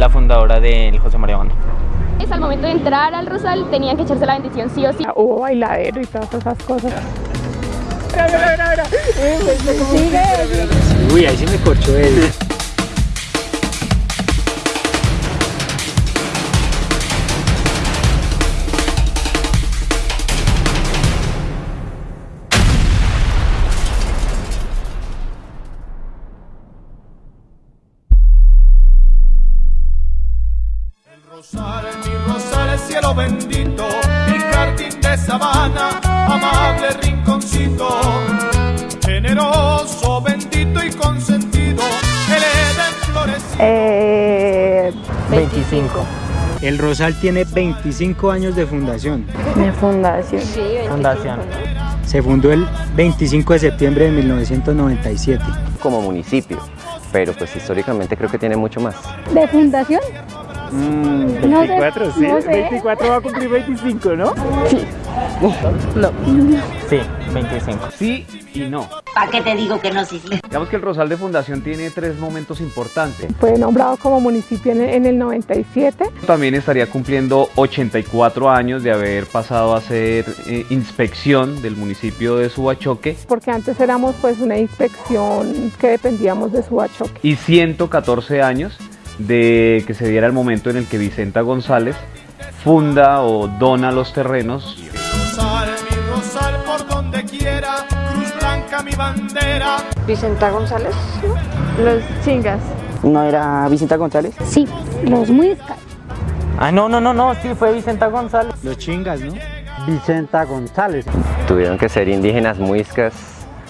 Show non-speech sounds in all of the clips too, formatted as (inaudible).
la fundadora del José María Banda. Es al momento de entrar al Rosal tenían que echarse la bendición sí o sí. Hubo bailadero y todas esas cosas. Uy, ahí sí me corchó él. Rosal, mi rosal, cielo bendito, mi jardín de sabana, amable rinconcito, generoso, bendito y consentido, el Edén florecido. Eh, 25. El Rosal tiene 25 años de fundación. de fundación. Fundación. Se fundó el 25 de septiembre de 1997. como municipio, pero pues históricamente creo que tiene mucho más. ¿De fundación? No sé, 24, sí. no sé. 24 va a cumplir 25, ¿no? Sí, 25. Sí y no. ¿Para qué te digo que no, sí, sí? Digamos que el Rosal de Fundación tiene tres momentos importantes. Fue nombrado como municipio en, en el 97. También estaría cumpliendo 84 años de haber pasado a ser eh, inspección del municipio de Subachoque porque antes éramos pues una inspección que dependíamos de Subachoque. y 114 años de que se diera el momento en el que Vicenta González funda o dona los terrenos Rosal, mi rosal, por donde quiera, cruz blanca mi bandera. Vicenta González, los chingas. ¿No era Vicenta González? Sí, los muiscas. Ah, no, no, no, no, sí, fue Vicenta González. Los chingas, ¿no? Vicenta González. Tuvieron que ser indígenas muiscas.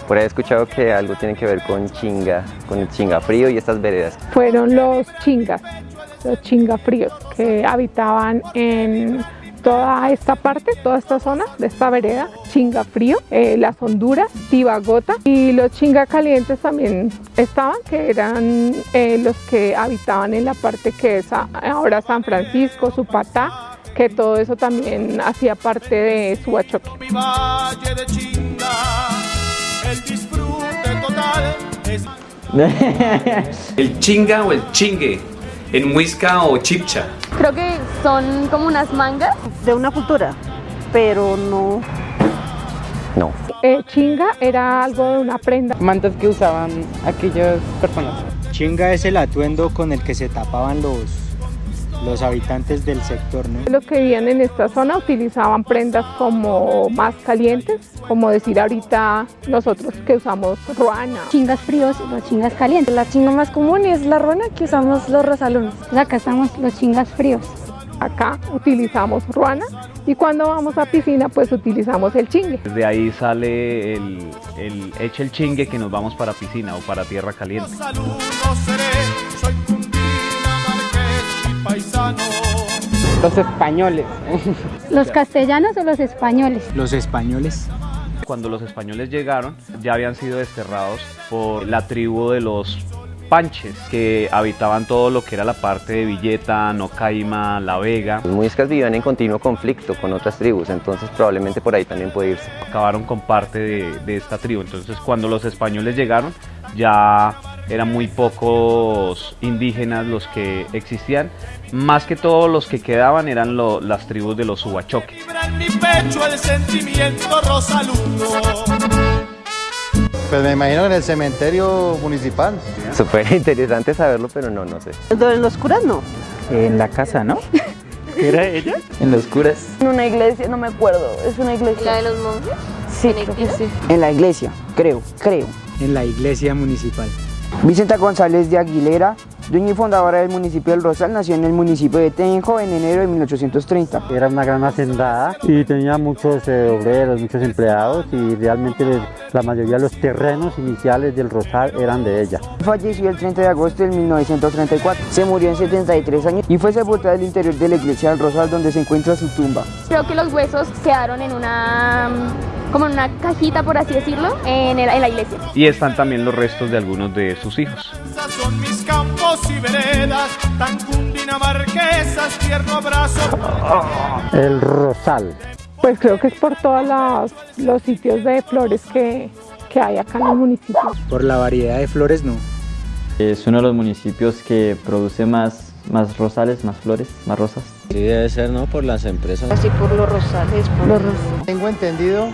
Por ahí he escuchado que algo tiene que ver con chinga, con el chinga frío y estas veredas. Fueron los chingas, los chingafríos, que habitaban en toda esta parte, toda esta zona de esta vereda, Chingafrío, eh, las Honduras, Tibagota y los chingacalientes también estaban, que eran eh, los que habitaban en la parte que es ahora San Francisco, Supatá, que todo eso también hacía parte de Subachoque. El disfrute total es (laughs) El chinga o el chingue, en muisca o chipcha. Creo que son como unas mangas. De una cultura, pero no. No, Eh, chinga era algo de una prenda. Mantas que usaban aquellas personas. Chinga es el atuendo con el que se tapaban los, los habitantes del sector, ¿no? Los que vivían en esta zona utilizaban prendas como más calientes, como decir ahorita nosotros que usamos ruana. Chingas fríos y los chingas calientes. La chinga más común es la ruana que usamos los rosalones. Acá estamos los chingas fríos. Acá utilizamos ruana y cuando vamos a piscina pues utilizamos el chingue. Desde ahí sale el, el eche el chingue que nos vamos para piscina o para tierra caliente. saludo Los españoles. ¿Los castellanos o los españoles? Los españoles. Cuando los españoles llegaron ya habían sido desterrados por la tribu de los panches que habitaban todo lo que era la parte de Villeta, Nocaima, La Vega. los muiscas vivían en continuo conflicto con otras tribus, entonces probablemente por ahí también puede irse. acabaron con parte de, de esta tribu. Entonces cuando los españoles llegaron ya eran muy pocos indígenas los que existían. Más que todos los que quedaban eran lo- las tribus de los Subachoque. Vibra en mi pecho el sentimiento rosaluno. Pues me imagino en el cementerio municipal. (laughs) Súper interesante saberlo, pero no, no sé. En los curas no. En la casa, ¿no? (laughs) ¿Era ella? En los curas. En una iglesia, no me acuerdo, es una iglesia. ¿La de los monjes? Sí, creo que sí. En la iglesia, creo, creo. En la iglesia municipal. Vicenta González de Aguilera, dueña y fundadora del municipio del Rosal, nació en el municipio de Tenjo en enero de 1830. Era una gran hacendada y tenía muchos eh, obreros, muchos empleados y realmente la mayoría de los terrenos iniciales del Rosal eran de ella. Falleció el 30 de agosto de 1934. Se murió en 73 años y fue sepultada en el interior de la iglesia del Rosal donde se encuentra su tumba. Creo que los huesos quedaron en una como en una cajita por así decirlo en, el- en la iglesia. Y están también los restos de algunos de sus hijos. Son mis campos y veredas, tan cundinamarquesas, tierno abrazo. El Rosal. Pues creo que es por todos los, los sitios de flores que, que hay acá en el municipio. Por la variedad de flores, no. Es uno de los municipios que produce más más rosales, más flores, más rosas. Sí, debe ser, ¿no? Por las empresas. Así por los rosales, por los rosales. Tengo entendido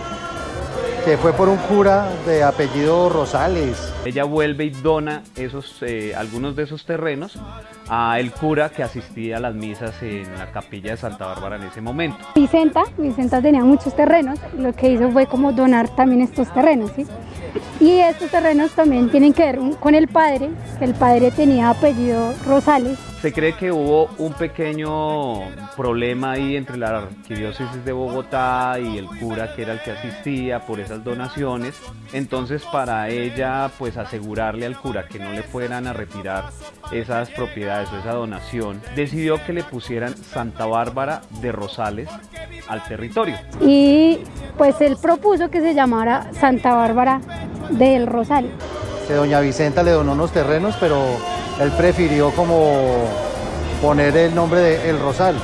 que fue por un cura de apellido Rosales. Ella vuelve y dona esos, eh, algunos de esos terrenos a el cura que asistía a las misas en la capilla de Santa Bárbara en ese momento. Vicenta, Vicenta tenía muchos terrenos, lo que hizo fue como donar también estos terrenos, ¿sí? Y estos terrenos también tienen que ver con el padre, que el padre tenía apellido Rosales. Se cree que hubo un pequeño problema ahí entre la arquidiócesis de Bogotá y el cura que era el que asistía por esas donaciones. Entonces para ella pues asegurarle al cura que no le fueran a retirar esas propiedades o esa donación, decidió que le pusieran Santa Bárbara de Rosales al territorio. Y pues él propuso que se llamara Santa Bárbara del Rosal. Que doña Vicenta le donó unos terrenos, pero él prefirió como poner el nombre de El Rosal.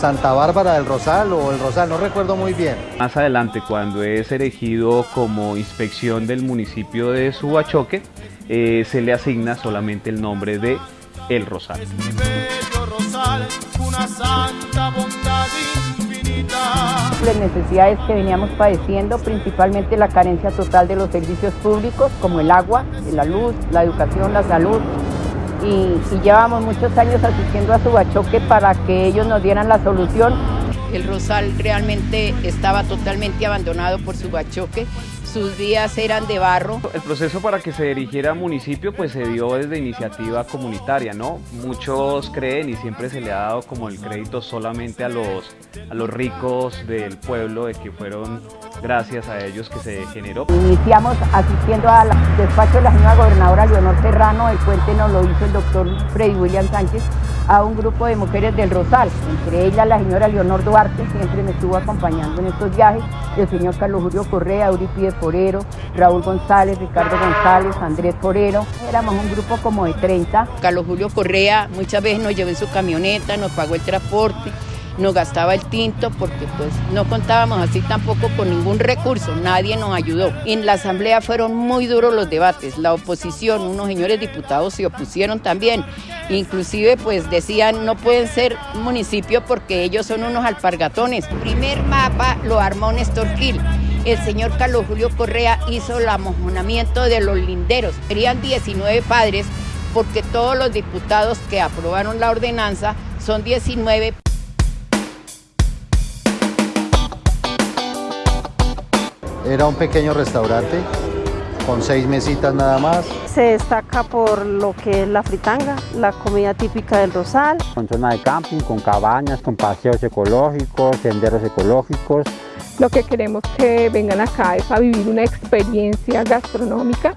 Santa Bárbara del Rosal o El Rosal, no recuerdo muy bien. Más adelante, cuando es erigido como inspección del municipio de Subachoque, eh, se le asigna solamente el nombre de El Rosal. Las necesidades que veníamos padeciendo, principalmente la carencia total de los servicios públicos como el agua, la luz, la educación, la salud, y, y llevamos muchos años asistiendo a Subachoque para que ellos nos dieran la solución. El Rosal realmente estaba totalmente abandonado por Subachoque sus vías eran de barro. El proceso para que se erigiera municipio pues se dio desde iniciativa comunitaria, ¿no? Muchos creen y siempre se le ha dado como el crédito solamente a los, a los ricos del pueblo, de que fueron gracias a ellos que se generó. Iniciamos asistiendo al despacho de la señora gobernadora Leonor Serrano, el puente nos lo hizo el doctor Freddy William Sánchez, a un grupo de mujeres del Rosal, entre ellas la señora Leonor Duarte, siempre me estuvo acompañando en estos viajes, el señor Carlos Julio Correa, Euripide Forero, Raúl González, Ricardo González, Andrés Forero, éramos un grupo como de 30. Carlos Julio Correa muchas veces nos llevó en su camioneta, nos pagó el transporte, nos gastaba el tinto porque pues no contábamos así tampoco con ningún recurso, nadie nos ayudó. En la asamblea fueron muy duros los debates, la oposición, unos señores diputados se opusieron también, inclusive pues decían no pueden ser municipio porque ellos son unos alpargatones. El primer mapa lo armó Néstor Gil. El señor Carlos Julio Correa hizo el amojonamiento de los linderos. Serían 19 padres porque todos los diputados que aprobaron la ordenanza son 19 Era un pequeño restaurante con seis mesitas nada más. Se destaca por lo que es la fritanga, la comida típica del Rosal. Con zona de camping, con cabañas, con paseos ecológicos, senderos ecológicos. Lo que queremos que vengan acá es a vivir una experiencia gastronómica